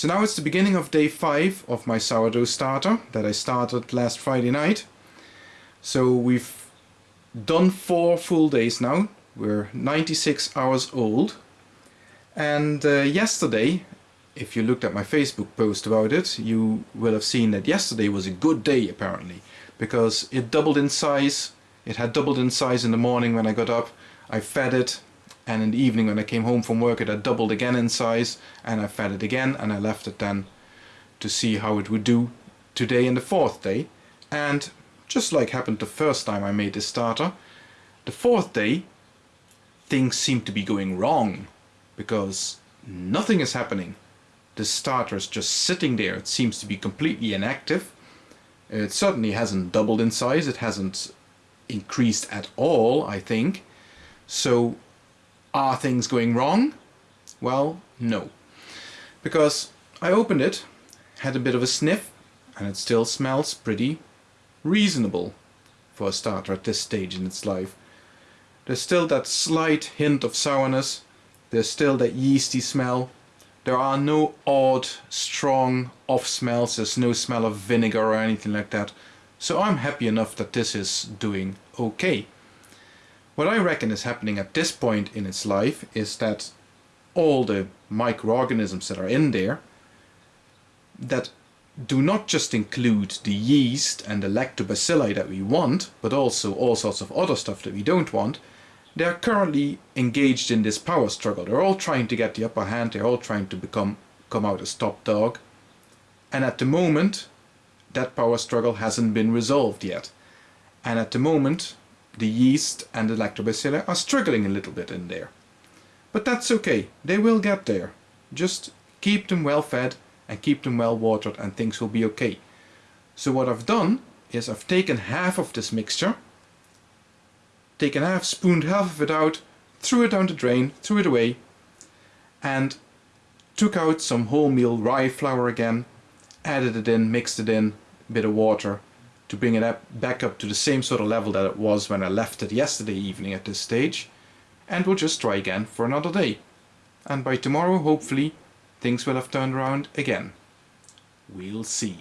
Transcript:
So now it's the beginning of day 5 of my sourdough starter that I started last Friday night. So we've done 4 full days now. We're 96 hours old. And uh, yesterday, if you looked at my Facebook post about it, you will have seen that yesterday was a good day apparently. Because it doubled in size. It had doubled in size in the morning when I got up. I fed it and in the evening when I came home from work it had doubled again in size and I fed it again and I left it then to see how it would do today in the fourth day. And just like happened the first time I made this starter the fourth day things seem to be going wrong because nothing is happening. The starter is just sitting there. It seems to be completely inactive. It certainly hasn't doubled in size. It hasn't increased at all I think. So are things going wrong? Well, no. Because I opened it, had a bit of a sniff, and it still smells pretty reasonable for a starter at this stage in its life. There's still that slight hint of sourness, there's still that yeasty smell, there are no odd, strong off smells, there's no smell of vinegar or anything like that. So I'm happy enough that this is doing okay. What I reckon is happening at this point in its life is that all the microorganisms that are in there that do not just include the yeast and the lactobacilli that we want, but also all sorts of other stuff that we don't want, they're currently engaged in this power struggle. They're all trying to get the upper hand, they're all trying to become come out as top dog. And at the moment, that power struggle hasn't been resolved yet. And at the moment, the yeast and the lactobacilli are struggling a little bit in there. But that's okay, they will get there. Just keep them well fed and keep them well watered and things will be okay. So what I've done is I've taken half of this mixture, taken half, spooned half of it out, threw it down the drain, threw it away, and took out some wholemeal rye flour again, added it in, mixed it in, a bit of water, to bring it up, back up to the same sort of level that it was when I left it yesterday evening at this stage and we'll just try again for another day and by tomorrow hopefully things will have turned around again. We'll see.